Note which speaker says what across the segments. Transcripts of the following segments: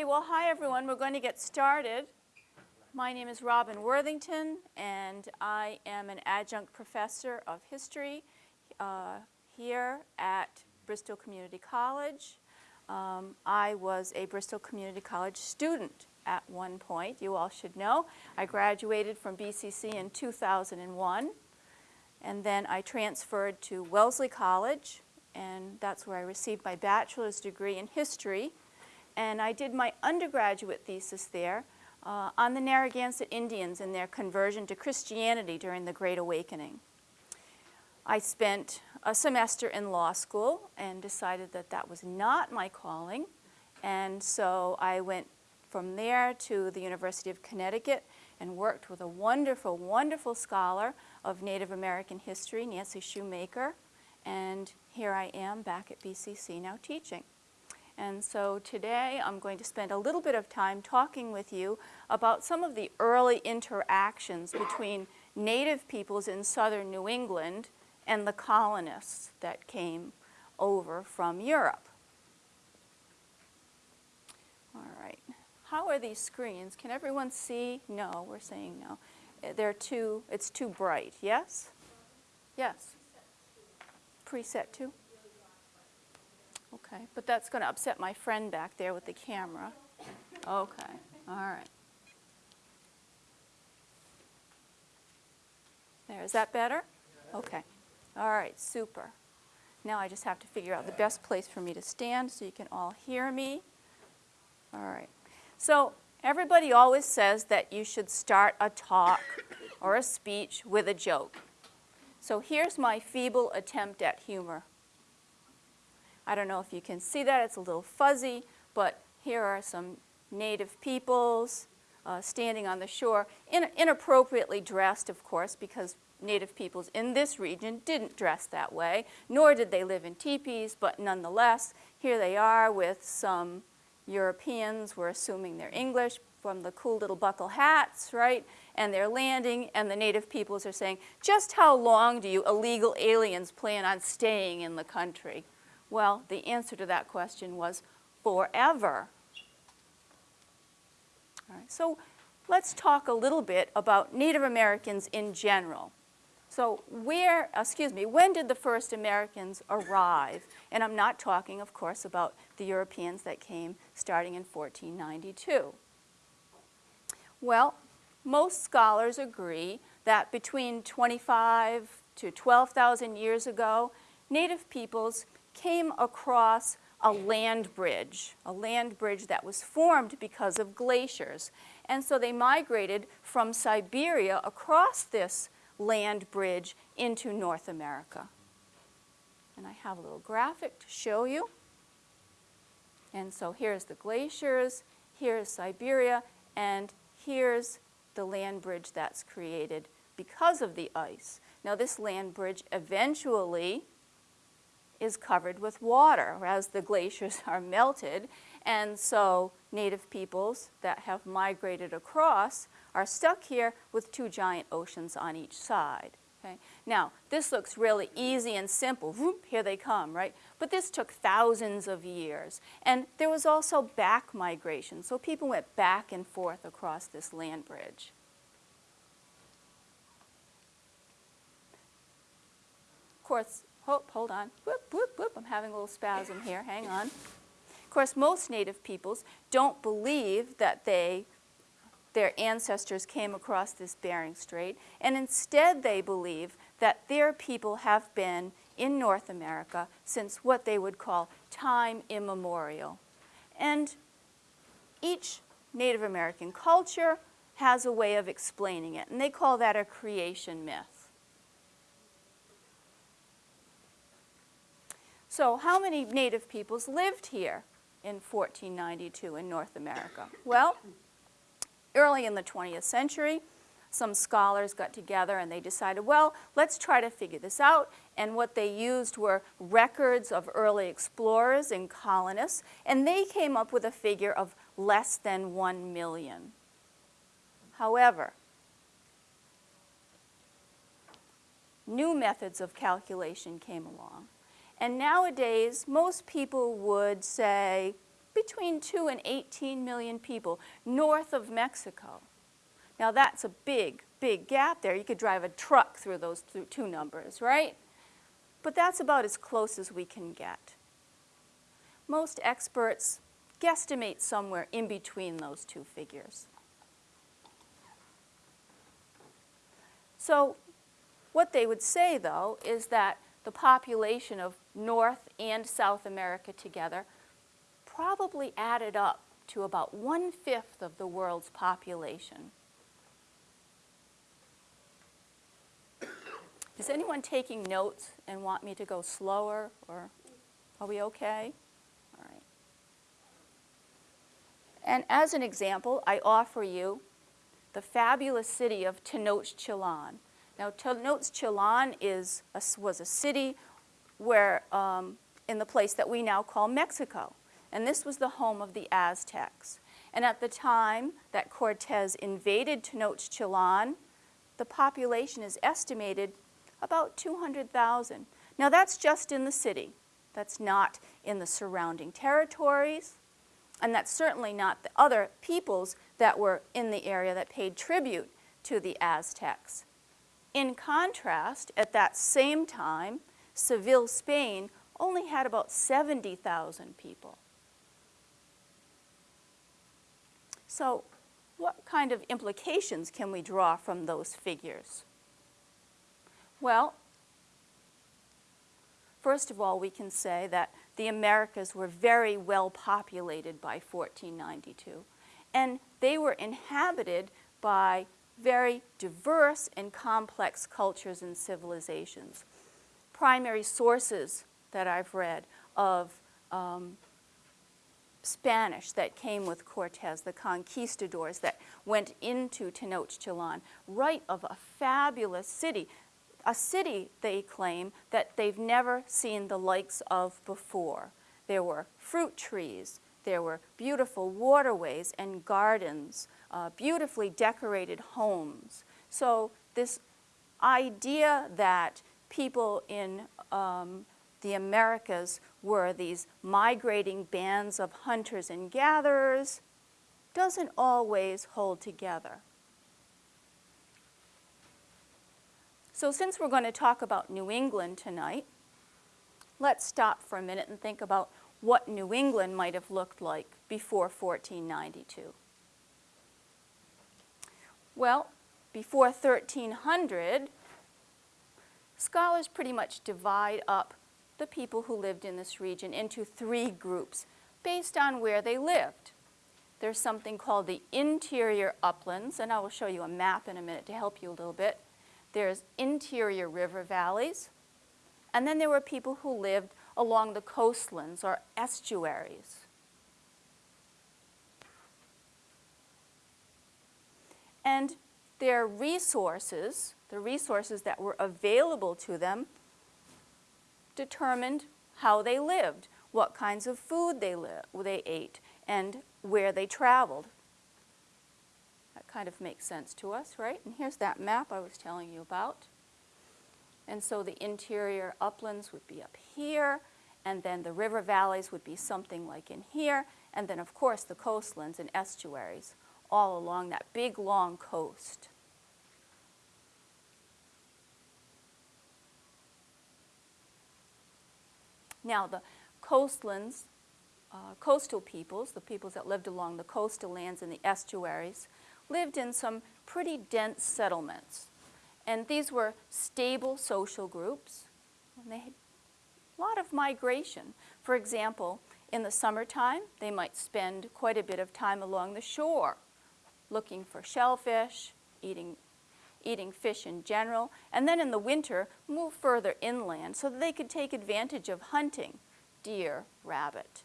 Speaker 1: Okay, well, hi everyone. We're going to get started. My name is Robin Worthington, and I am an adjunct professor of history uh, here at Bristol Community College. Um, I was a Bristol Community College student at one point, you all should know. I graduated from BCC in 2001, and then I transferred to Wellesley College, and that's where I received my bachelor's degree in history. And I did my undergraduate thesis there uh, on the Narragansett Indians and their conversion to Christianity during the Great Awakening. I spent a semester in law school and decided that that was not my calling. And so I went from there to the University of Connecticut and worked with a wonderful, wonderful scholar of Native American history, Nancy Shoemaker. And here I am back at BCC now teaching. And so today I'm going to spend a little bit of time talking with you about some of the early interactions between native peoples in southern New England and the colonists that came over from Europe. All right. How are these screens? Can everyone see? No, we're saying no. Eh, they're too, it's too bright. Yes? Yes. Preset two? Okay, but that's going to upset my friend back there with the camera. Okay, all right. There, is that better? Okay. All right, super. Now I just have to figure out the best place for me to stand so you can all hear me. All right. So everybody always says that you should start a talk or a speech with a joke. So here's my feeble attempt at humor. I don't know if you can see that, it's a little fuzzy, but here are some native peoples uh, standing on the shore, in, inappropriately dressed, of course, because native peoples in this region didn't dress that way, nor did they live in teepees, but nonetheless, here they are with some Europeans, we're assuming they're English, from the cool little buckle hats, right? And they're landing, and the native peoples are saying, just how long do you illegal aliens plan on staying in the country? Well, the answer to that question was forever. All right, so let's talk a little bit about Native Americans in general. So where, excuse me, when did the first Americans arrive? And I'm not talking, of course, about the Europeans that came starting in 1492. Well, most scholars agree that between 25 to 12,000 years ago, native peoples came across a land bridge, a land bridge that was formed because of glaciers. And so they migrated from Siberia across this land bridge into North America. And I have a little graphic to show you. And so here's the glaciers, here's Siberia, and here's the land bridge that's created because of the ice. Now this land bridge eventually is covered with water as the glaciers are melted. And so native peoples that have migrated across are stuck here with two giant oceans on each side. Okay? Now, this looks really easy and simple. Whoop, here they come, right? But this took thousands of years. And there was also back migration. So people went back and forth across this land bridge. Of course, oh, hold on. Whoop, whoop, whoop. I'm having a little spasm here. Hang on. Of course, most native peoples don't believe that they their ancestors came across this Bering Strait, and instead they believe that their people have been in North America since what they would call time immemorial. And each Native American culture has a way of explaining it, and they call that a creation myth. So how many Native peoples lived here in 1492 in North America? Well, early in the 20th century, some scholars got together and they decided, well, let's try to figure this out. And what they used were records of early explorers and colonists, and they came up with a figure of less than 1 million. However, new methods of calculation came along. And nowadays, most people would say between 2 and 18 million people north of Mexico. Now that's a big, big gap there. You could drive a truck through those two numbers, right? But that's about as close as we can get. Most experts guesstimate somewhere in between those two figures. So what they would say, though, is that the population of North and South America together probably added up to about one-fifth of the world's population. Is anyone taking notes and want me to go slower, or are we okay? All right. And as an example, I offer you the fabulous city of Tenochtitlan. Now, Tenochtitlan is a, was a city where, um, in the place that we now call Mexico. And this was the home of the Aztecs. And at the time that Cortez invaded Tenochtitlan, the population is estimated about 200,000. Now that's just in the city. That's not in the surrounding territories. And that's certainly not the other peoples that were in the area that paid tribute to the Aztecs. In contrast, at that same time, Seville, Spain only had about 70,000 people. So what kind of implications can we draw from those figures? Well, first of all, we can say that the Americas were very well populated by 1492, and they were inhabited by very diverse and complex cultures and civilizations. Primary sources that I've read of um, Spanish that came with Cortez, the conquistadors that went into Tenochtitlan, write of a fabulous city, a city, they claim, that they've never seen the likes of before. There were fruit trees, there were beautiful waterways and gardens, uh, beautifully decorated homes. So this idea that people in um, the Americas were these migrating bands of hunters and gatherers doesn't always hold together. So since we're going to talk about New England tonight, let's stop for a minute and think about what New England might have looked like before 1492. Well, before 1300, scholars pretty much divide up the people who lived in this region into three groups based on where they lived. There's something called the interior uplands, and I will show you a map in a minute to help you a little bit. There's interior river valleys, and then there were people who lived along the coastlands or estuaries. And their resources, the resources that were available to them, determined how they lived, what kinds of food they, they ate, and where they traveled. That kind of makes sense to us, right? And here's that map I was telling you about. And so the interior uplands would be up here, and then the river valleys would be something like in here, and then of course the coastlands and estuaries all along that big long coast. Now the coastlands, uh, coastal peoples, the peoples that lived along the coastal lands and the estuaries, lived in some pretty dense settlements. And these were stable social groups. And they had a lot of migration. For example, in the summertime, they might spend quite a bit of time along the shore, looking for shellfish, eating, eating fish in general, and then in the winter, move further inland so that they could take advantage of hunting deer, rabbit.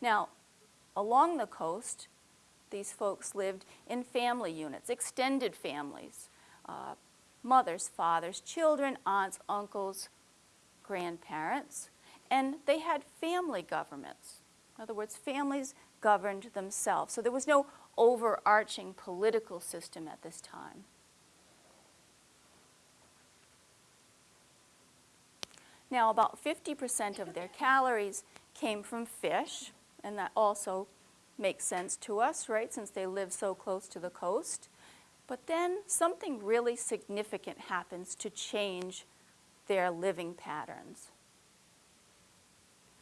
Speaker 1: Now, along the coast, these folks lived in family units, extended families, uh, mothers, fathers, children, aunts, uncles, grandparents, and they had family governments. In other words, families governed themselves. So there was no overarching political system at this time. Now, about 50% of their calories came from fish, and that also makes sense to us, right, since they live so close to the coast. But then something really significant happens to change their living patterns.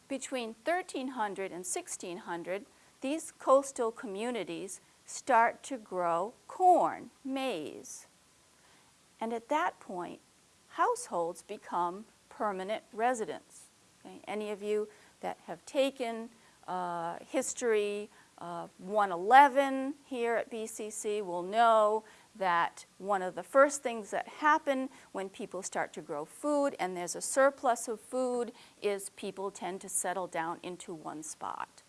Speaker 1: Between 1300 and 1600, these coastal communities start to grow corn, maize. And at that point, households become permanent residents. Okay? Any of you that have taken uh, history uh, 111 here at BCC will know that one of the first things that happen when people start to grow food and there's a surplus of food is people tend to settle down into one spot.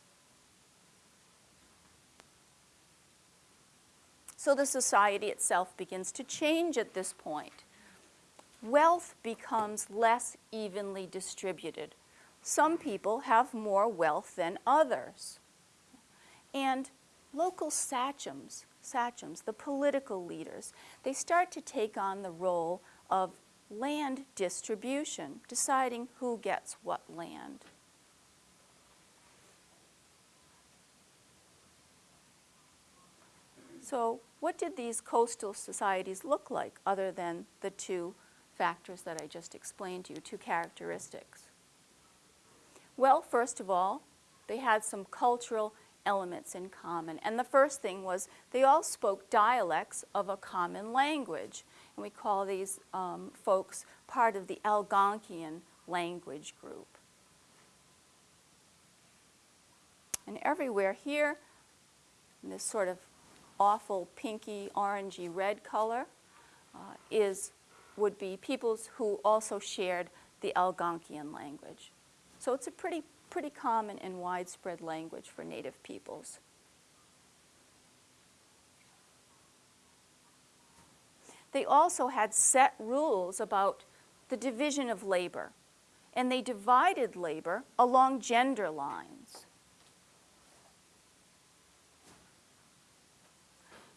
Speaker 1: So the society itself begins to change at this point. Wealth becomes less evenly distributed. Some people have more wealth than others. And local sachems, sachems, the political leaders, they start to take on the role of land distribution, deciding who gets what land. So what did these coastal societies look like other than the two factors that I just explained to you, two characteristics? Well, first of all, they had some cultural elements in common. And the first thing was they all spoke dialects of a common language. And we call these um, folks part of the Algonquian language group. And everywhere here, in this sort of awful pinky, orangey red color, uh, is, would be peoples who also shared the Algonquian language. So it's a pretty pretty common and widespread language for native peoples. They also had set rules about the division of labor, and they divided labor along gender lines.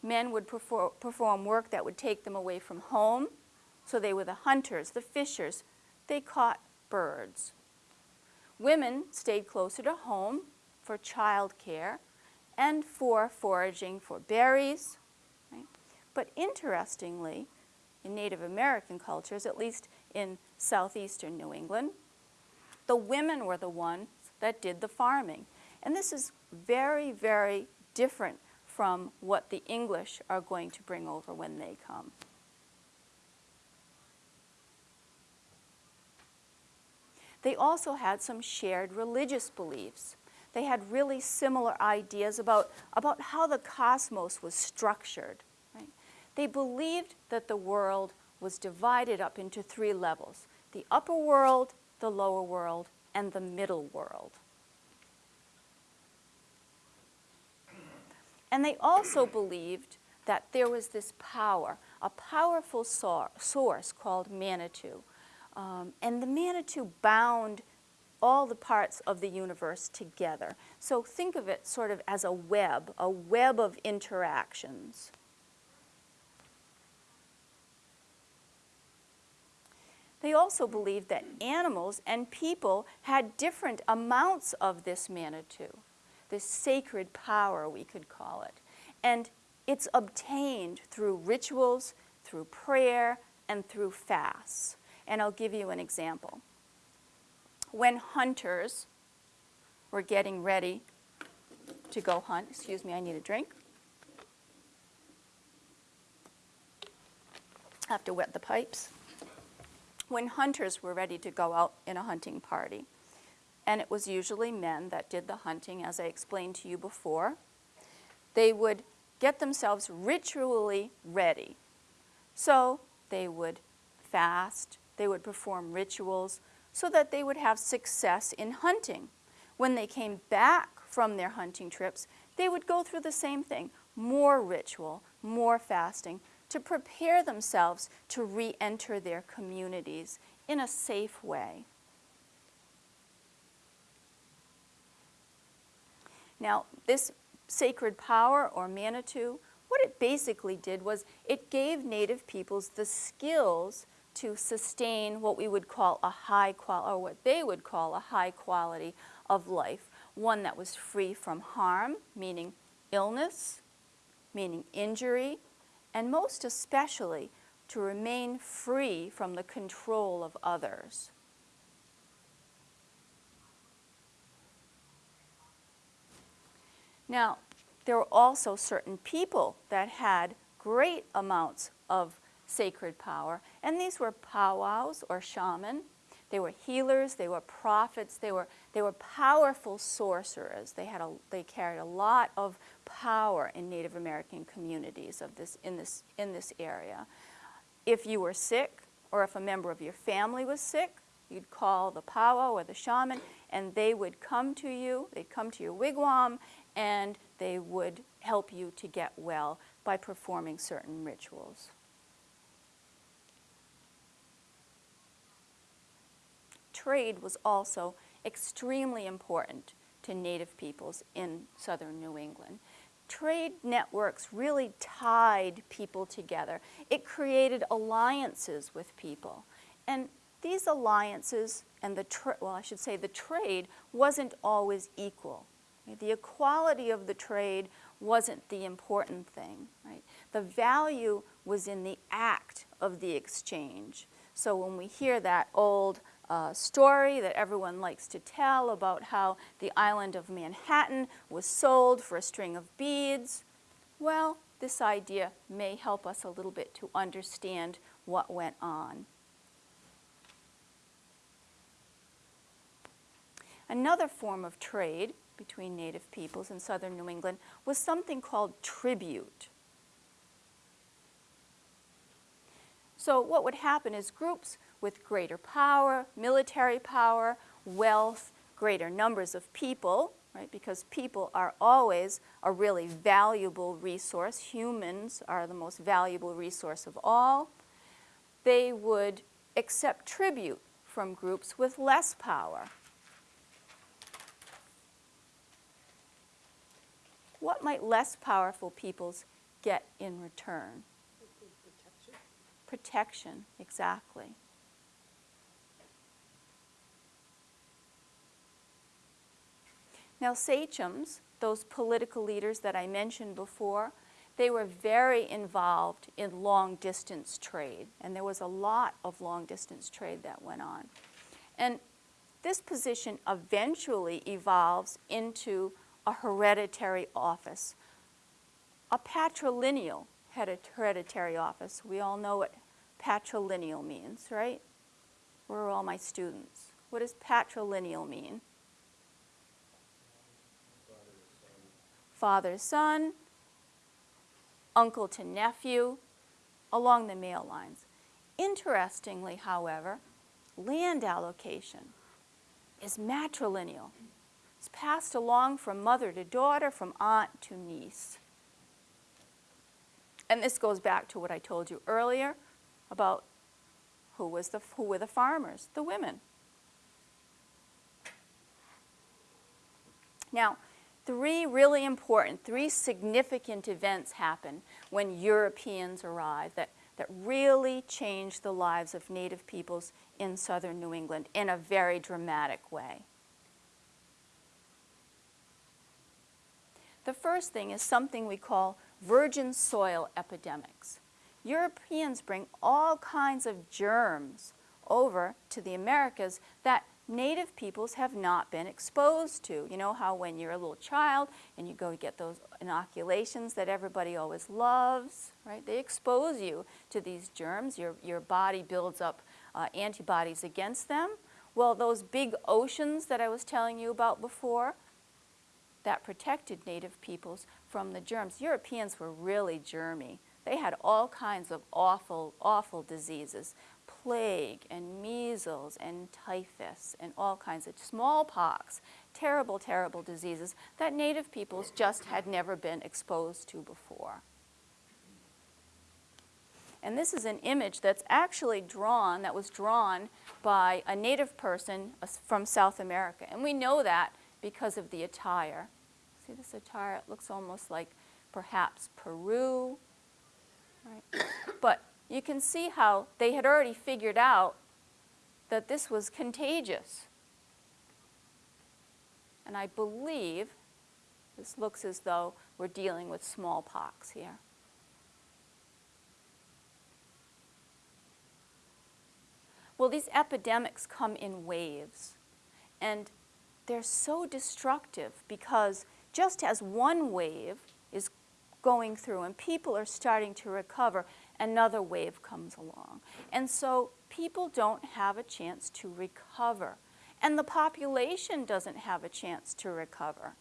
Speaker 1: Men would perform work that would take them away from home, so they were the hunters, the fishers. They caught birds. Women stayed closer to home for child care and for foraging for berries. Right? But interestingly, in Native American cultures, at least in southeastern New England, the women were the ones that did the farming. And this is very, very different from what the English are going to bring over when they come. They also had some shared religious beliefs. They had really similar ideas about, about how the cosmos was structured. Right? They believed that the world was divided up into three levels, the upper world, the lower world, and the middle world. And they also believed that there was this power, a powerful source called Manitou, um, and the Manitou bound all the parts of the universe together. So think of it sort of as a web, a web of interactions. They also believed that animals and people had different amounts of this Manitou, this sacred power, we could call it. And it's obtained through rituals, through prayer, and through fasts and I'll give you an example. When hunters were getting ready to go hunt, excuse me, I need a drink. Have to wet the pipes. When hunters were ready to go out in a hunting party, and it was usually men that did the hunting, as I explained to you before, they would get themselves ritually ready. So they would fast, they would perform rituals so that they would have success in hunting. When they came back from their hunting trips, they would go through the same thing, more ritual, more fasting, to prepare themselves to re-enter their communities in a safe way. Now, this sacred power or Manitou, what it basically did was it gave native peoples the skills to sustain what we would call a high quality, or what they would call a high quality of life, one that was free from harm, meaning illness, meaning injury, and most especially to remain free from the control of others. Now, there were also certain people that had great amounts of sacred power, and these were powwows or shaman. They were healers, they were prophets, they were, they were powerful sorcerers. They, had a, they carried a lot of power in Native American communities of this, in, this, in this area. If you were sick, or if a member of your family was sick, you'd call the powwow or the shaman, and they would come to you, they'd come to your wigwam, and they would help you to get well by performing certain rituals. Trade was also extremely important to Native peoples in southern New England trade networks really tied people together. It created alliances with people. And these alliances and the, well, I should say the trade wasn't always equal. The equality of the trade wasn't the important thing, right? The value was in the act of the exchange. So when we hear that old uh, story that everyone likes to tell about how the island of Manhattan was sold for a string of beads. Well, this idea may help us a little bit to understand what went on. Another form of trade between native peoples in southern New England was something called tribute. So what would happen is groups with greater power, military power, wealth, greater numbers of people, right? Because people are always a really valuable resource. Humans are the most valuable resource of all. They would accept tribute from groups with less power. What might less powerful peoples get in return? Protection. Protection, exactly. Now sachems, those political leaders that I mentioned before, they were very involved in long distance trade and there was a lot of long distance trade that went on. And this position eventually evolves into a hereditary office, a patrilineal hereditary office. We all know what patrilineal means, right? Where are all my students? What does patrilineal mean? father son, uncle to nephew, along the male lines. Interestingly, however, land allocation is matrilineal. It's passed along from mother to daughter, from aunt to niece. And this goes back to what I told you earlier about who, was the, who were the farmers, the women. Now, three really important, three significant events happen when Europeans arrive that, that really changed the lives of Native peoples in southern New England in a very dramatic way. The first thing is something we call virgin soil epidemics. Europeans bring all kinds of germs over to the Americas that native peoples have not been exposed to. You know how when you're a little child and you go get those inoculations that everybody always loves, right? They expose you to these germs. Your, your body builds up uh, antibodies against them. Well, those big oceans that I was telling you about before, that protected native peoples from the germs. Europeans were really germy. They had all kinds of awful, awful diseases plague and measles and typhus and all kinds of smallpox, terrible, terrible diseases that native peoples just had never been exposed to before. And this is an image that's actually drawn, that was drawn by a native person from South America. And we know that because of the attire. See this attire? It looks almost like perhaps Peru. Right? But you can see how they had already figured out that this was contagious. And I believe this looks as though we're dealing with smallpox here. Well, these epidemics come in waves, and they're so destructive because just as one wave is going through and people are starting to recover, another wave comes along. And so people don't have a chance to recover, and the population doesn't have a chance to recover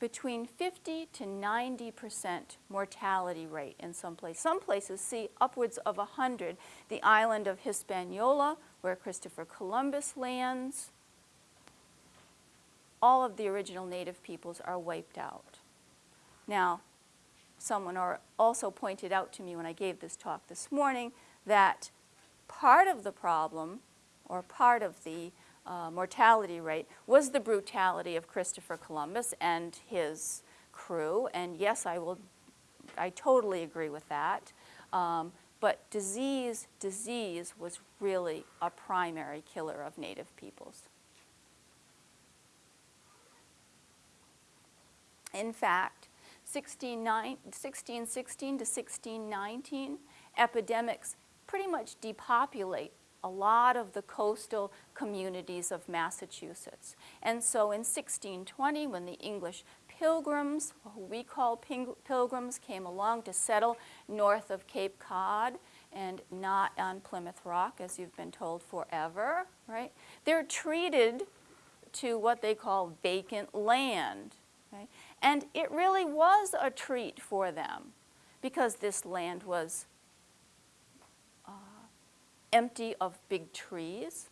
Speaker 1: between 50 to 90 percent mortality rate in some places. Some places see upwards of 100. The island of Hispaniola, where Christopher Columbus lands, all of the original native peoples are wiped out. Now, someone also pointed out to me when I gave this talk this morning that part of the problem, or part of the uh, mortality rate was the brutality of Christopher Columbus and his crew. And yes, I will, I totally agree with that. Um, but disease, disease was really a primary killer of native peoples. In fact, 1616 to 1619, epidemics pretty much depopulate a lot of the coastal communities of Massachusetts. And so in 1620, when the English pilgrims, who we call pilgrims, came along to settle north of Cape Cod and not on Plymouth Rock, as you've been told forever, right? They're treated to what they call vacant land, right? And it really was a treat for them because this land was uh, empty of big trees.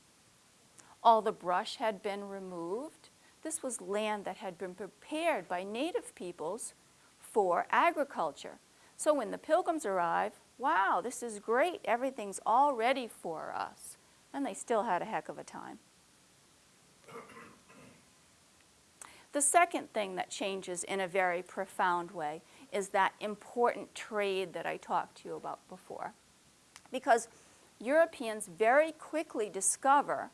Speaker 1: All the brush had been removed. This was land that had been prepared by native peoples for agriculture. So when the pilgrims arrive, wow, this is great. Everything's all ready for us. And they still had a heck of a time. The second thing that changes in a very profound way is that important trade that I talked to you about before. Because Europeans very quickly discover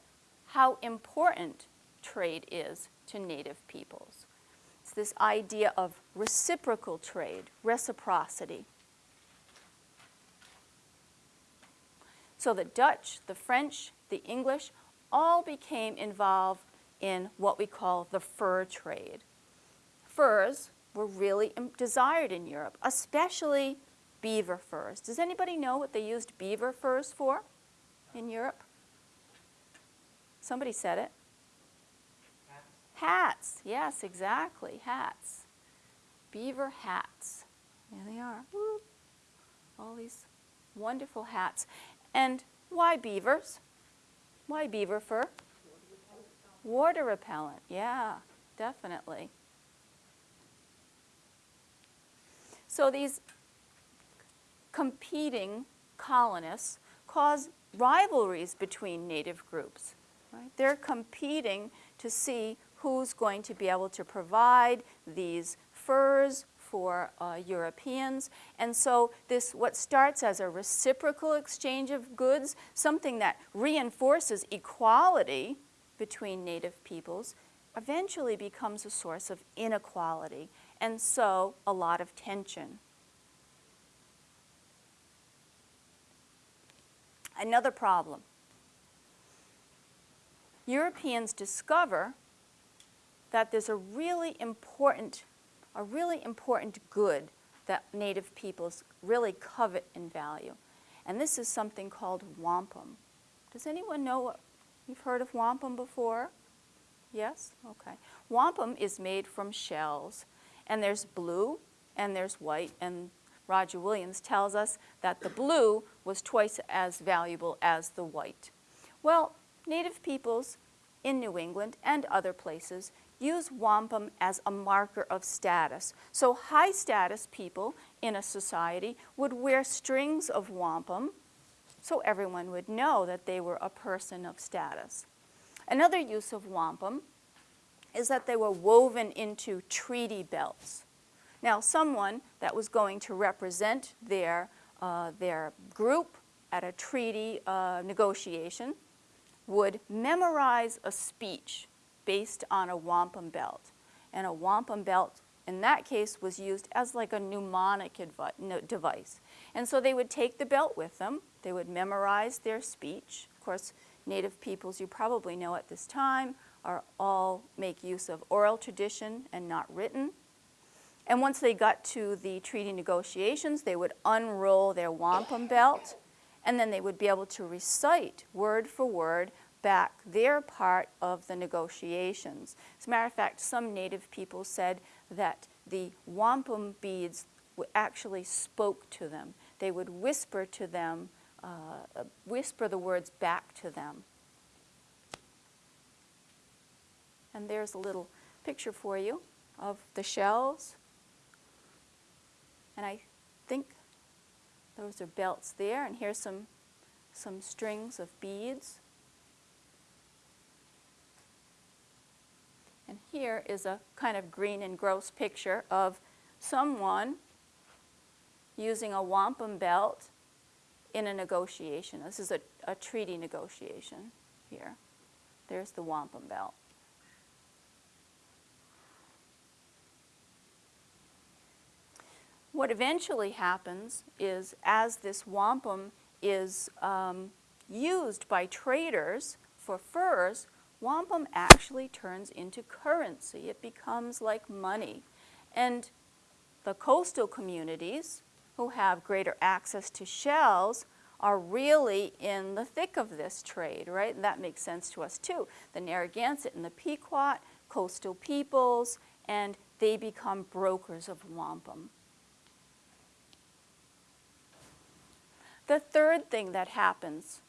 Speaker 1: how important trade is to native peoples. It's this idea of reciprocal trade, reciprocity. So the Dutch, the French, the English all became involved in what we call the fur trade. Furs were really desired in Europe, especially beaver furs. Does anybody know what they used beaver furs for in Europe? Somebody said it. Hats. hats. Yes, exactly. Hats. Beaver hats. There they are. All these wonderful hats. And why beavers? Why beaver fur? Water repellent. Yeah, definitely. So these competing colonists cause rivalries between native groups. Right? They're competing to see who's going to be able to provide these furs for uh, Europeans. And so this, what starts as a reciprocal exchange of goods, something that reinforces equality between native peoples, eventually becomes a source of inequality, and so a lot of tension. Another problem. Europeans discover that there's a really important, a really important good that native peoples really covet and value. And this is something called wampum. Does anyone know what, you've heard of wampum before? Yes? Okay. Wampum is made from shells. And there's blue and there's white and Roger Williams tells us that the blue was twice as valuable as the white. Well, native peoples in New England and other places use wampum as a marker of status. So high status people in a society would wear strings of wampum so everyone would know that they were a person of status. Another use of wampum is that they were woven into treaty belts. Now, someone that was going to represent their, uh, their group at a treaty uh, negotiation would memorize a speech based on a wampum belt. And a wampum belt, in that case, was used as like a mnemonic device. And so they would take the belt with them, they would memorize their speech. Of course, native peoples, you probably know at this time, are all make use of oral tradition and not written. And once they got to the treaty negotiations, they would unroll their wampum belt, and then they would be able to recite word for word back their part of the negotiations. As a matter of fact, some native people said that the wampum beads actually spoke to them. They would whisper to them, uh, whisper the words back to them. And there's a little picture for you of the shells. And I think those are belts there, and here's some, some strings of beads. And here is a kind of green and gross picture of someone using a wampum belt in a negotiation. This is a, a treaty negotiation here. There's the wampum belt. What eventually happens is as this wampum is um, used by traders for furs, wampum actually turns into currency. It becomes like money. And the coastal communities who have greater access to shells are really in the thick of this trade, right? And that makes sense to us too. The Narragansett and the Pequot, coastal peoples, and they become brokers of wampum. The third thing that happens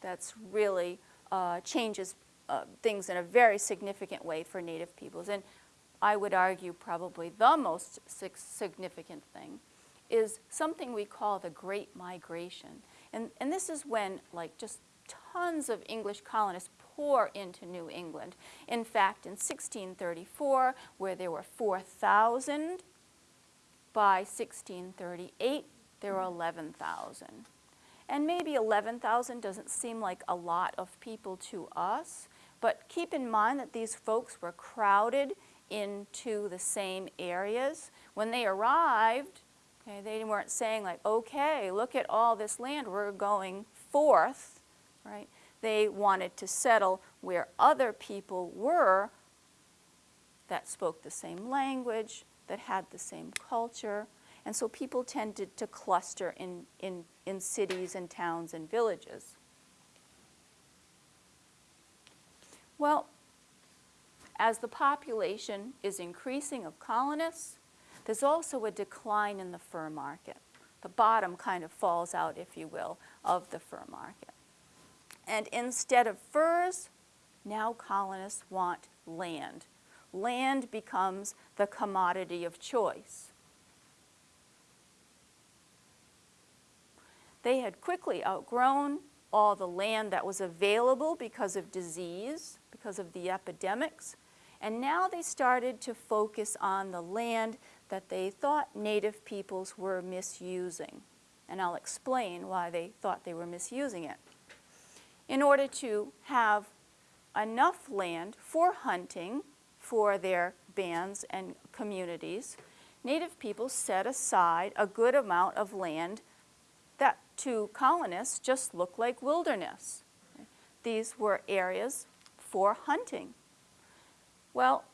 Speaker 1: that's really uh, changes uh, things in a very significant way for Native peoples, and I would argue probably the most significant thing, is something we call the Great Migration. And, and this is when like just tons of English colonists pour into New England. In fact, in 1634, where there were 4,000, by 1638, there were 11,000. And maybe 11,000 doesn't seem like a lot of people to us, but keep in mind that these folks were crowded into the same areas. When they arrived, okay, they weren't saying like, okay, look at all this land, we're going forth, right? They wanted to settle where other people were that spoke the same language, that had the same culture, and so people tended to cluster in, in, in cities and towns and villages. Well, as the population is increasing of colonists, there's also a decline in the fur market. The bottom kind of falls out, if you will, of the fur market. And instead of furs, now colonists want land. Land becomes the commodity of choice. They had quickly outgrown all the land that was available because of disease, because of the epidemics, and now they started to focus on the land that they thought native peoples were misusing. And I'll explain why they thought they were misusing it. In order to have enough land for hunting for their bands and communities, native peoples set aside a good amount of land that to colonists just looked like wilderness. These were areas for hunting. Well,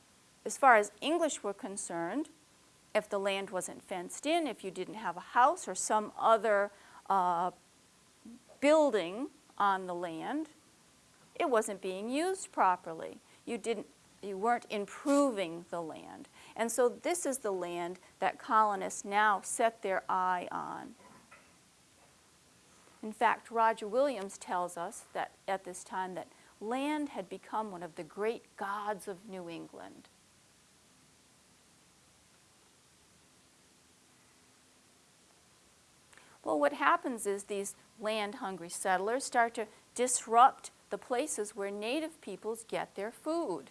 Speaker 1: as far as English were concerned, if the land wasn't fenced in, if you didn't have a house or some other uh, building on the land, it wasn't being used properly. You, didn't, you weren't improving the land. And so this is the land that colonists now set their eye on. In fact, Roger Williams tells us that at this time that land had become one of the great gods of New England. Well, what happens is these land-hungry settlers start to disrupt the places where native peoples get their food.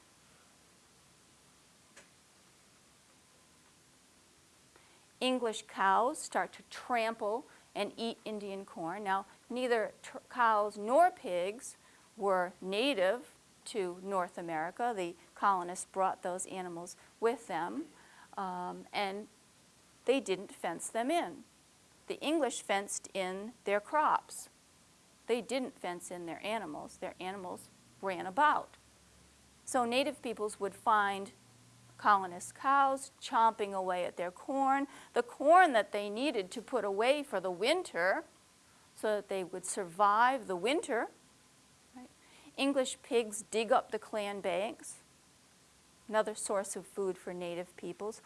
Speaker 1: English cows start to trample and eat Indian corn. Now, neither cows nor pigs were native to North America. The colonists brought those animals with them, um, and they didn't fence them in. The English fenced in their crops. They didn't fence in their animals. Their animals ran about. So native peoples would find colonist cows chomping away at their corn, the corn that they needed to put away for the winter so that they would survive the winter. Right? English pigs dig up the clan banks, another source of food for native peoples.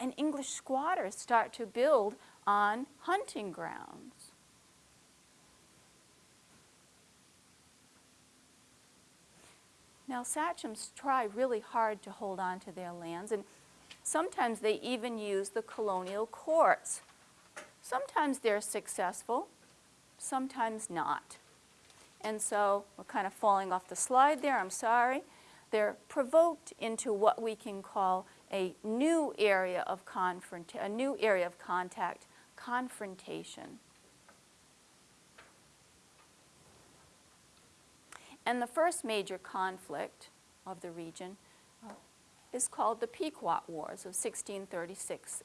Speaker 1: And English squatters start to build on hunting grounds. Now, sachems try really hard to hold on to their lands, and sometimes they even use the colonial courts. Sometimes they're successful, sometimes not. And so we're kind of falling off the slide there, I'm sorry. They're provoked into what we can call a new area of confront a new area of contact, confrontation. And the first major conflict of the region uh, is called the Pequot Wars of 1636-37.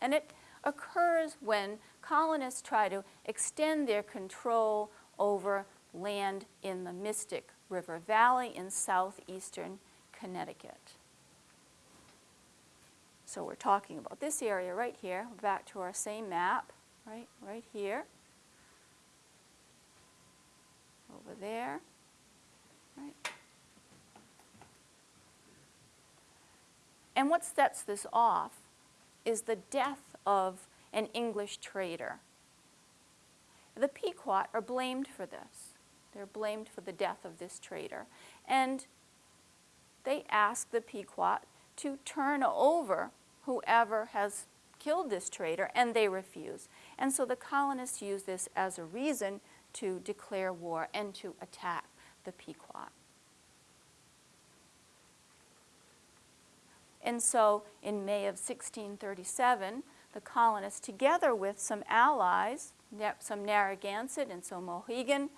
Speaker 1: And it occurs when colonists try to extend their control over land in the Mystic River Valley in southeastern Connecticut. So we're talking about this area right here, back to our same map, right, right here. over there. Right. And what sets this off is the death of an English trader. The Pequot are blamed for this. They're blamed for the death of this trader. And they ask the Pequot to turn over whoever has killed this traitor, and they refuse. And so the colonists use this as a reason to declare war and to attack the Pequot. And so in May of 1637, the colonists, together with some allies, some Narragansett and some Mohegan,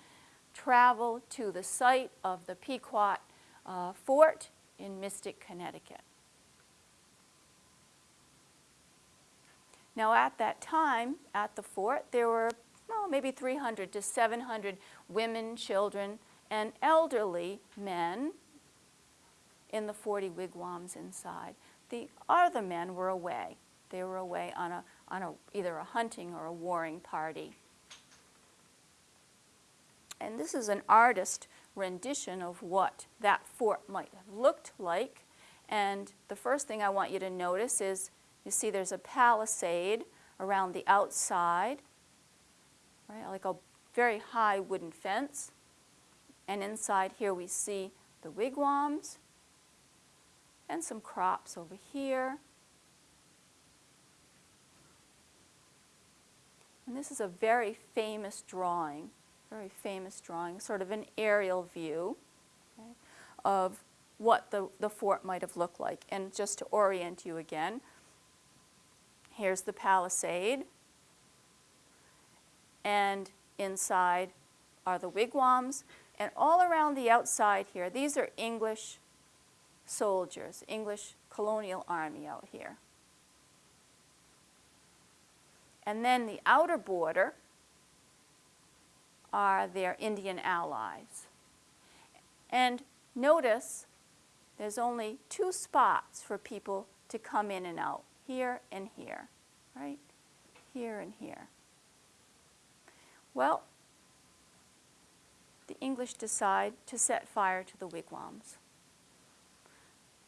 Speaker 1: travel to the site of the Pequot uh, fort in Mystic, Connecticut. Now at that time, at the fort, there were well, maybe 300 to 700 women, children, and elderly men in the 40 wigwams inside. The other men were away. They were away on, a, on a, either a hunting or a warring party. And this is an artist rendition of what that fort might have looked like. And the first thing I want you to notice is you see there's a palisade around the outside right, like a very high wooden fence. And inside here we see the wigwams and some crops over here. And this is a very famous drawing, very famous drawing, sort of an aerial view okay, of what the, the fort might have looked like. And just to orient you again, here's the palisade and inside are the wigwams. And all around the outside here, these are English soldiers, English colonial army out here. And then the outer border are their Indian allies. And notice there's only two spots for people to come in and out, here and here, right? Here and here. Well, the English decide to set fire to the wigwams.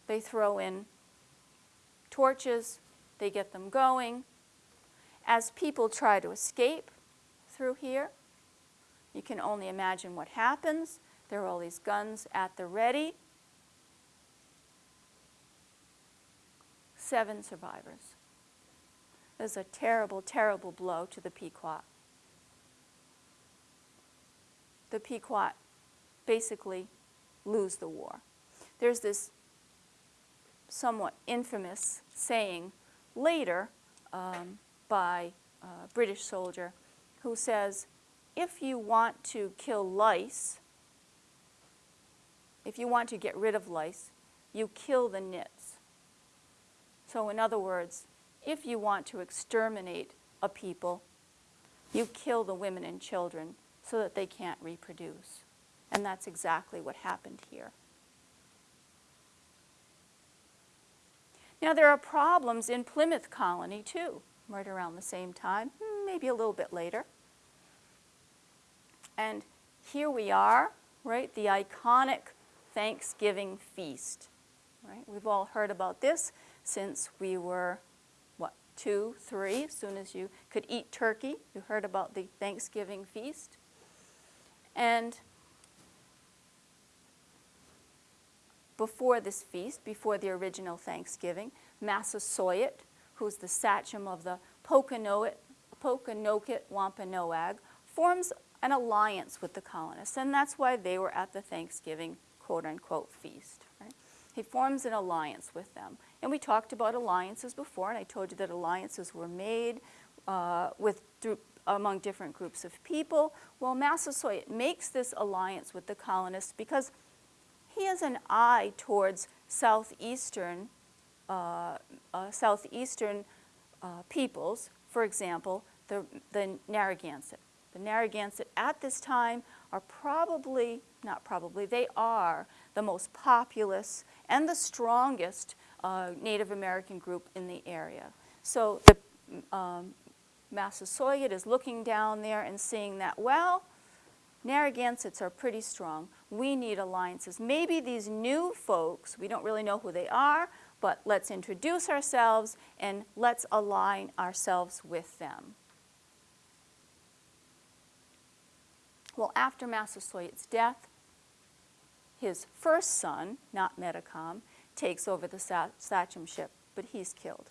Speaker 1: They throw in torches, they get them going. As people try to escape through here, you can only imagine what happens. There are all these guns at the ready. Seven survivors. This is a terrible, terrible blow to the Pequot the Pequot basically lose the war. There's this somewhat infamous saying later um, by a British soldier who says, if you want to kill lice, if you want to get rid of lice, you kill the nits. So in other words, if you want to exterminate a people, you kill the women and children so that they can't reproduce. And that's exactly what happened here. Now there are problems in Plymouth colony too, right around the same time, maybe a little bit later. And here we are, right, the iconic Thanksgiving feast. Right? We've all heard about this since we were, what, two, three, as soon as you could eat turkey, you heard about the Thanksgiving feast. And before this feast, before the original Thanksgiving, Massasoit, who's the sachem of the Pokanoket, Wampanoag, forms an alliance with the colonists, and that's why they were at the Thanksgiving quote-unquote feast. He forms an alliance with them. And we talked about alliances before, and I told you that alliances were made uh, with, through, among different groups of people. Well, Massasoit makes this alliance with the colonists because he has an eye towards southeastern, uh, uh, southeastern uh, peoples, for example, the, the Narragansett. The Narragansett at this time are probably, not probably, they are the most populous and the strongest uh, Native American group in the area. So the um, Massasoit is looking down there and seeing that, well, Narragansetts are pretty strong. We need alliances. Maybe these new folks, we don't really know who they are, but let's introduce ourselves and let's align ourselves with them. Well, after Massasoit's death, his first son, not Metacom, takes over the sachemship, but he's killed.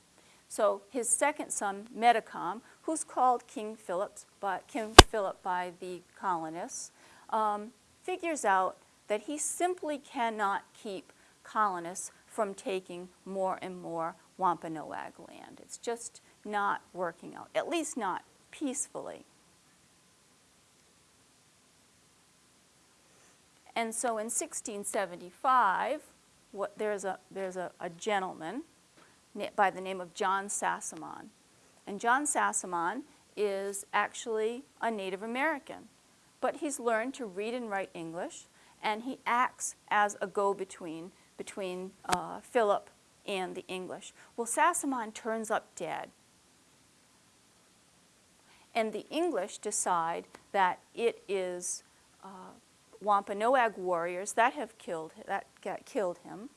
Speaker 1: So his second son, Metacom, who's called King Philip by, King Philip by the colonists, um, figures out that he simply cannot keep colonists from taking more and more Wampanoag land. It's just not working out, at least not peacefully. And so in 1675, what, there's, a, there's a, a gentleman by the name of John Sassamon. And John Sassamon is actually a Native American, but he's learned to read and write English, and he acts as a go-between between uh, Philip and the English. Well, Sassamon turns up dead. And the English decide that it is uh, Wampanoag warriors that have killed, that killed him.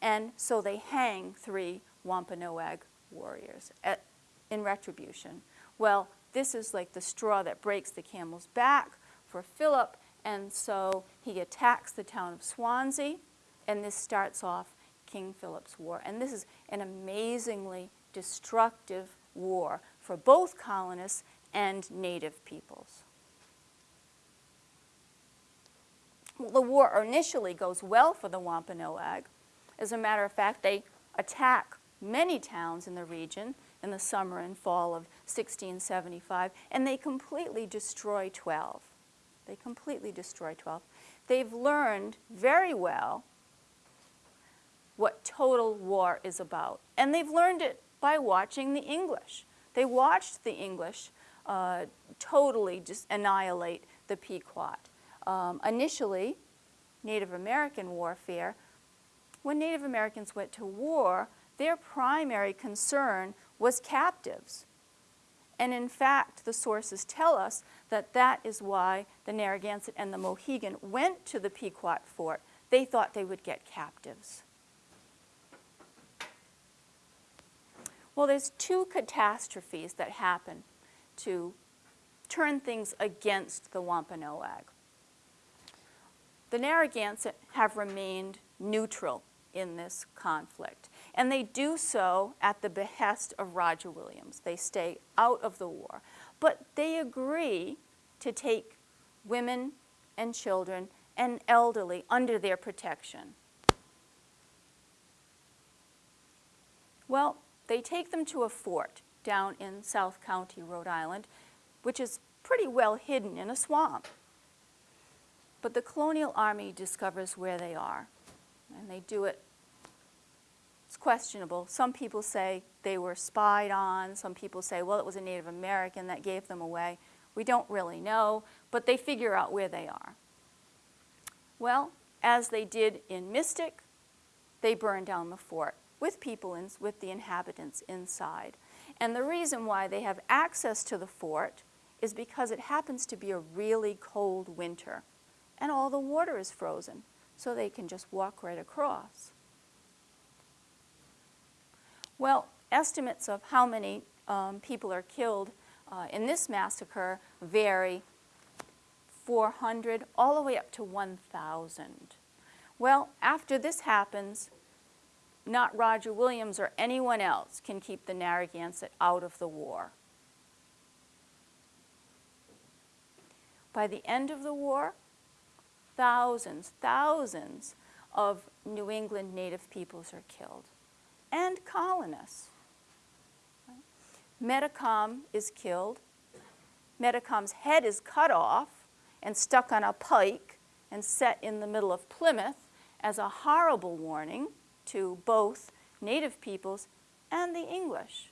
Speaker 1: And so they hang three Wampanoag warriors at, in retribution. Well, this is like the straw that breaks the camel's back for Philip, and so he attacks the town of Swansea, and this starts off King Philip's War. And this is an amazingly destructive war for both colonists and native peoples. The war initially goes well for the Wampanoag. As a matter of fact, they attack many towns in the region in the summer and fall of 1675, and they completely destroy 12. They completely destroy 12. They've learned very well what total war is about, and they've learned it by watching the English. They watched the English uh, totally just annihilate the Pequot um, initially Native American warfare, when Native Americans went to war, their primary concern was captives. And in fact, the sources tell us that that is why the Narragansett and the Mohegan went to the Pequot fort. They thought they would get captives. Well, there's two catastrophes that happen to turn things against the Wampanoag the Narragansett have remained neutral in this conflict. And they do so at the behest of Roger Williams. They stay out of the war. But they agree to take women and children and elderly under their protection. Well, they take them to a fort down in South County, Rhode Island, which is pretty well hidden in a swamp. But the colonial army discovers where they are, and they do it. It's questionable. Some people say they were spied on. Some people say, well, it was a Native American that gave them away. We don't really know, but they figure out where they are. Well, as they did in Mystic, they burn down the fort with people, in, with the inhabitants inside. And the reason why they have access to the fort is because it happens to be a really cold winter and all the water is frozen, so they can just walk right across. Well, estimates of how many um, people are killed uh, in this massacre vary 400 all the way up to 1,000. Well, after this happens, not Roger Williams or anyone else can keep the Narragansett out of the war. By the end of the war, thousands, thousands of New England native peoples are killed and colonists. Metacom is killed. Metacom's head is cut off and stuck on a pike and set in the middle of Plymouth as a horrible warning to both native peoples and the English.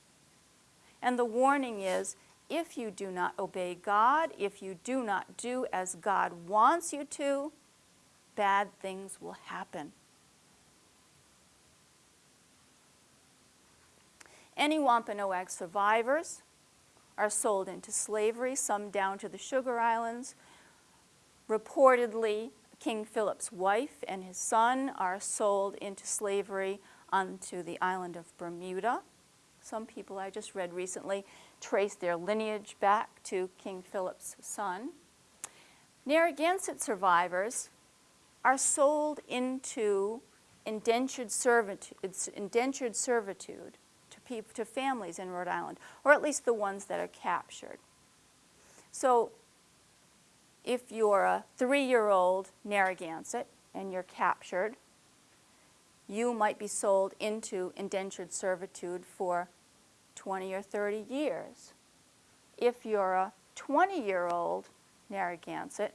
Speaker 1: And the warning is, if you do not obey God, if you do not do as God wants you to, bad things will happen. Any Wampanoag survivors are sold into slavery, some down to the Sugar Islands. Reportedly, King Philip's wife and his son are sold into slavery onto the island of Bermuda. Some people I just read recently trace their lineage back to King Philip's son. Narragansett survivors are sold into indentured servitude, indentured servitude to, people, to families in Rhode Island, or at least the ones that are captured. So if you're a three-year-old Narragansett and you're captured, you might be sold into indentured servitude for 20 or 30 years. If you're a 20-year-old Narragansett,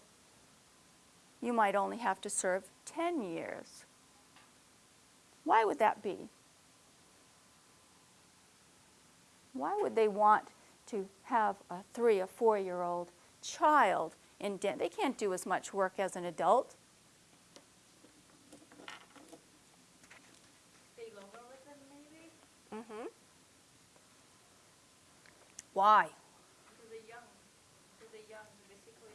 Speaker 1: you might only have to serve 10 years. Why would that be? Why would they want to have a three or four-year-old child in dent? they can't do as much work as an adult.
Speaker 2: Stay longer with them, maybe?
Speaker 1: Mm-hmm. Why?
Speaker 2: Because they're young. Because they're young, basically,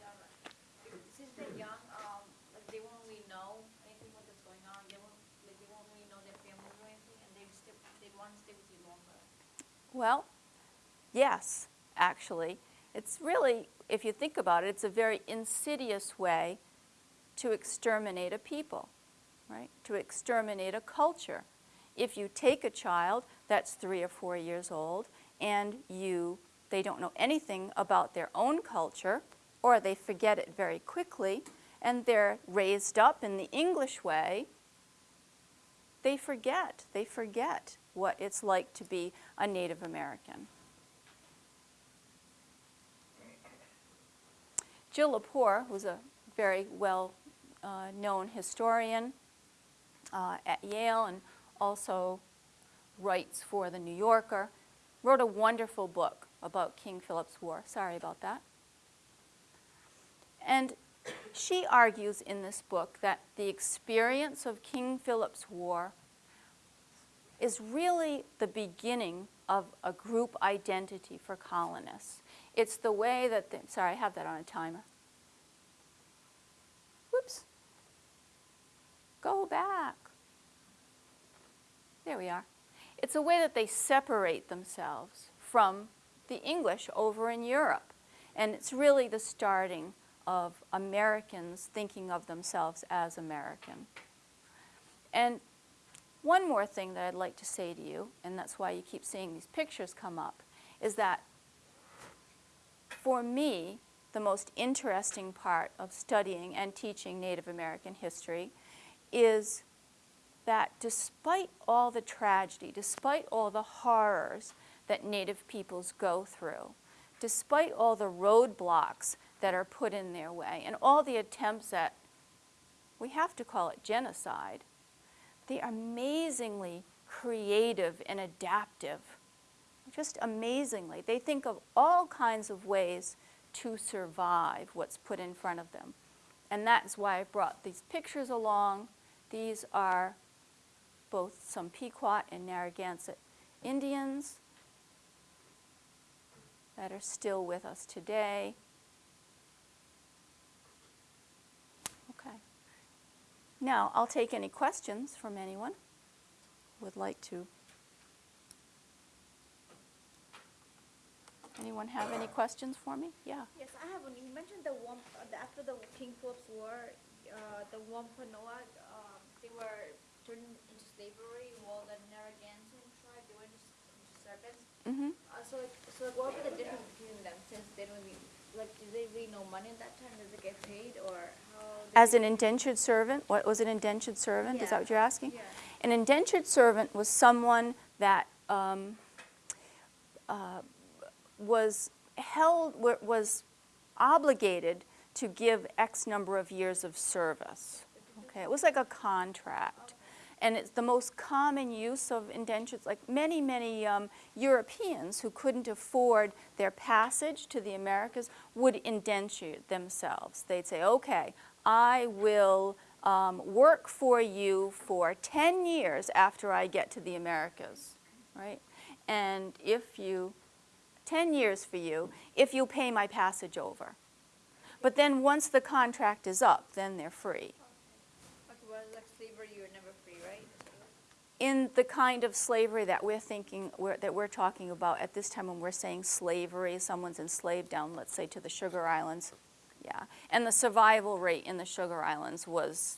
Speaker 2: since they're young, um, like they won't really know anything what is going on. They won't, like they won't really know their families or anything, and they stay, they want to stay with you longer.
Speaker 1: Well, yes, actually. It's really if you think about it, it's a very insidious way to exterminate a people, right? To exterminate a culture. If you take a child that's three or four years old and you, they don't know anything about their own culture or they forget it very quickly and they're raised up in the English way, they forget, they forget what it's like to be a Native American. Jill Lepore, who's a very well-known uh, historian uh, at Yale and also writes for The New Yorker, wrote a wonderful book about King Philip's War. Sorry about that. And she argues in this book that the experience of King Philip's War is really the beginning of a group identity for colonists. It's the way that, the, sorry, I have that on a timer. Whoops. Go back. There we are. It's a way that they separate themselves from the English over in Europe. And it's really the starting of Americans thinking of themselves as American. And one more thing that I'd like to say to you, and that's why you keep seeing these pictures come up, is that for me, the most interesting part of studying and teaching Native American history is that despite all the tragedy, despite all the horrors that Native peoples go through, despite all the roadblocks that are put in their way and all the attempts at we have to call it genocide. They are amazingly creative and adaptive. Just amazingly. They think of all kinds of ways to survive what's put in front of them. And that's why I brought these pictures along. These are both some Pequot and Narragansett Indians that are still with us today. Okay. Now, I'll take any questions from anyone who would like to. Anyone have any questions for me? Yeah.
Speaker 2: Yes, I have one. You mentioned the uh, after the King Philip's War, uh, the Wampanoag, um, they were turned into slavery, while the Narragansett tribe, they were into, s- into servants.
Speaker 1: Mm-hmm.
Speaker 2: Uh, so, like, so like, what would be the difference between them, since they don't really, like, do they really know money at that time? Does it get paid, or how?
Speaker 1: As an indentured servant, what was an indentured servant? Is that what you're asking?
Speaker 2: Yeah.
Speaker 1: An indentured servant was someone that um, uh, was held, wa- was obligated to give X number of years of service. Okay, it was like a contract. And it's the most common use of indentures, like many, many um, Europeans who couldn't afford their passage to the Americas would indenture themselves. They'd say, okay, I will um, work for you for 10 years after I get to the Americas, right? And if you, 10 years for you, if you pay my passage over. But then once the contract is up, then they're free.
Speaker 2: Okay, well, like slavery, you're never?
Speaker 1: In the kind of slavery that we're thinking, we're, that we're talking about at this time when we're saying slavery, someone's enslaved down, let's say, to the Sugar Islands. Yeah, and the survival rate in the Sugar Islands was,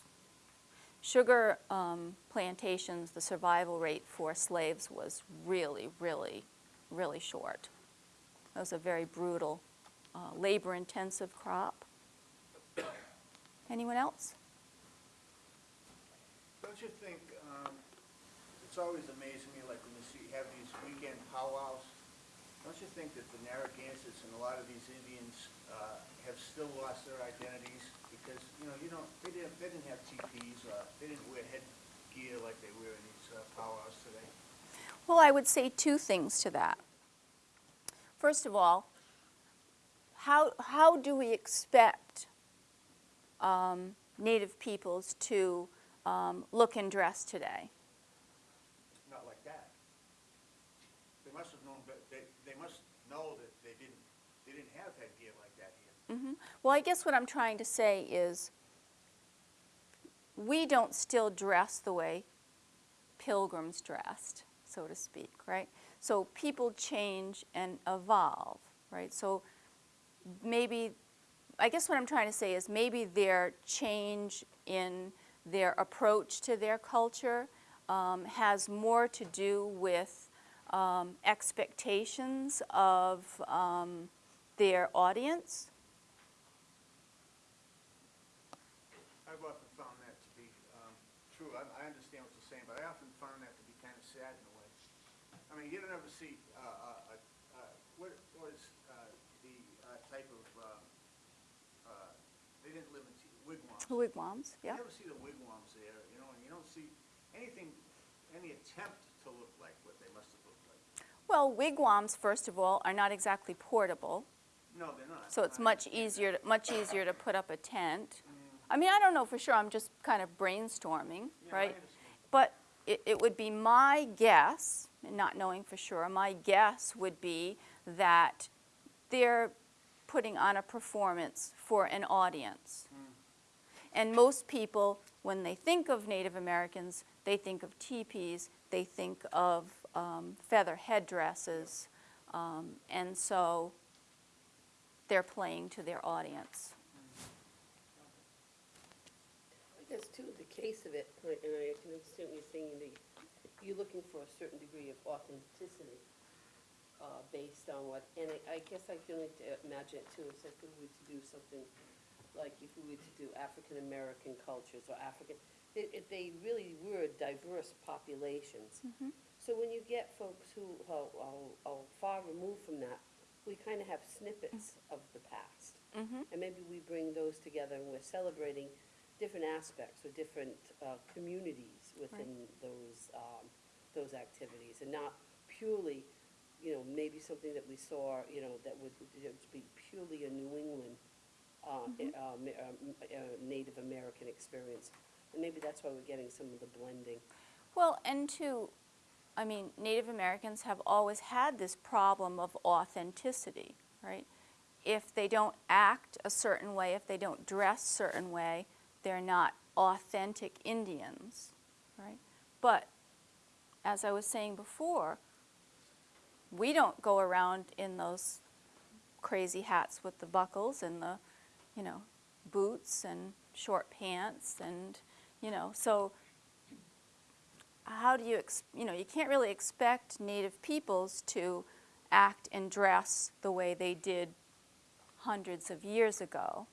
Speaker 1: sugar um, plantations, the survival rate for slaves was really, really, really short. It was a very brutal, uh, labor-intensive crop. Anyone else?
Speaker 3: Don't you think, it's always amazing me, like when you see, have these weekend powwows, don't you think that the Narragansetts and a lot of these Indians, uh, have still lost their identities? Because, you know, you don't, they didn't, they didn't have teepees, uh, they didn't wear headgear like they wear in these uh, powwows today.
Speaker 1: Well, I would say two things to that. First of all, how, how do we expect um, Native peoples to um, look and dress today?
Speaker 3: Not like that. They must have known, but they, they must know that they didn't, they didn't have headgear like here.
Speaker 1: hmm Well, I guess what I'm trying to say is we don't still dress the way pilgrims dressed, so to speak, right? So people change and evolve, right? So maybe, I guess what I'm trying to say is maybe their change in their approach to their culture um, has more to do with um, expectations of um, their audience.
Speaker 3: I've often found that to be um, true. I, I understand what you're saying, but I often found that to be kind of sad in a way. I mean, you don't ever see, uh, uh, uh, uh, what was uh, the uh, type of, they didn't live in wigwams.
Speaker 1: Wigwams, yeah.
Speaker 3: You never see the wigwams there, you know, and you don't see anything, any attempt to look like what they must have looked like.
Speaker 1: Well, wigwams, first of all, are not exactly portable,
Speaker 3: No, they're not.
Speaker 1: so it's much easier, to- much easier to put up a tent.
Speaker 3: Mm.
Speaker 1: I mean, I don't know for sure, I'm just kind of brainstorming.
Speaker 3: Yeah,
Speaker 1: right? But it, it would be my guess, not knowing for sure, my guess would be that they're putting on a performance for an audience.
Speaker 3: Mm.
Speaker 1: And most people, when they think of Native Americans, they think of teepees, they think of um, feather headdresses, um, and so they're playing to their audience.
Speaker 4: I guess too, the case of it, and I can understand what you're saying, the, you're looking for a certain degree of authenticity, uh, based on what, and I, I guess I can imagine it too, if we were to do something, like if we were to do African-American cultures or African, it, it, they really were diverse populations. So when you get folks who are, are, are far removed from that, we kind of have snippets of the past.
Speaker 1: Mhm.
Speaker 4: And maybe we bring those together and we're celebrating different aspects or different uh, communities within those, um, those activities, and not purely, you know, maybe something that we saw, you know, that would know, be purely a New England, uh,
Speaker 1: Mm-hmm.
Speaker 4: uh, ma- uh, uh, Native American experience. And maybe that's why we're getting some of the blending.
Speaker 1: Well, and to, I mean, Native Americans have always had this problem of authenticity, right? If they don't act a certain way, if they don't dress a certain way, they're not authentic Indians, right? But as I was saying before, we don't go around in those crazy hats with the buckles and the, you know, boots and short pants and, you know, so how do you, you know, you can't really expect native peoples to act and dress the way they did hundreds of years ago,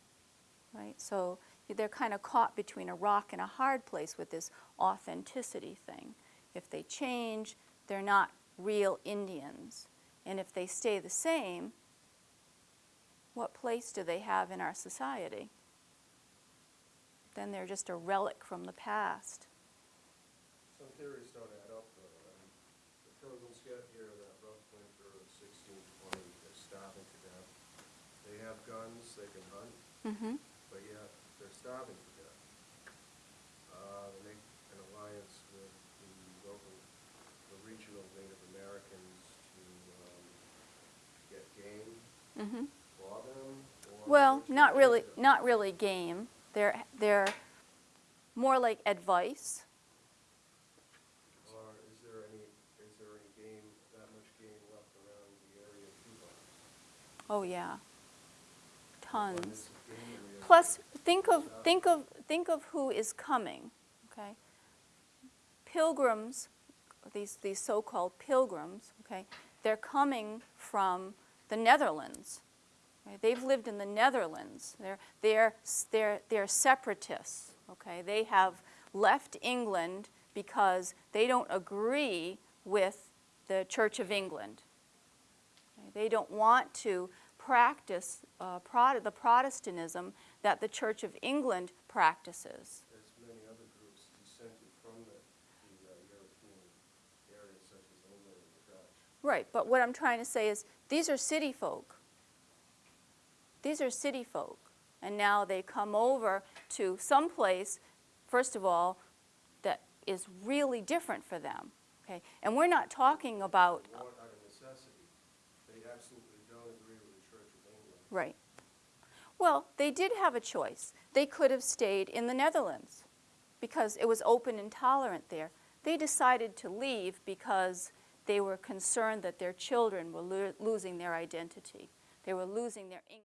Speaker 1: right? So they're kind of caught between a rock and a hard place with this authenticity thing. If they change, they're not real Indians. And if they stay the same, what place do they have in our society? Then they're just a relic from the past.
Speaker 5: Some theories don't add up, though. I mean, The pilgrims get here that rough winter of sixteen twenty, they're starving to death. They have guns, they can hunt, yet they're starving to death. Uh, they an alliance with the local, the regional Native Americans to, um, get game
Speaker 1: Mm-hmm.
Speaker 5: for them, or.
Speaker 1: Well, not really,
Speaker 5: them.
Speaker 1: not really game. They're, they're more like advice.
Speaker 5: Or is there any, is there any game, that much game left around the area of Cuba?
Speaker 1: Oh, yeah. Tons.
Speaker 5: Abundance of game and we have-
Speaker 1: Plus, think of, think of, think of who is coming, okay? Pilgrims, these, these so-called pilgrims, okay, they're coming from the Netherlands. They've lived in the Netherlands. They're, they're, they're, they're separatists, okay? They have left England because they don't agree with the Church of England. Okay, They don't want to practice uh, the Protestantism that the Church of England practices.
Speaker 5: There's many other groups descended from the, the uh, European areas such as England and the Dutch.
Speaker 1: Right, but what I'm trying to say is these are city folk. These are city folk. And now they come over to some place, first of all, that is really different for them. Okay? And we're not talking about,
Speaker 5: out of necessity, they absolutely don't agree with the Church of England.
Speaker 1: right. Well, they did have a choice. They could have stayed in the Netherlands because it was open and tolerant there. They decided to leave because they were concerned that their children were lo- losing their identity. They were losing their English.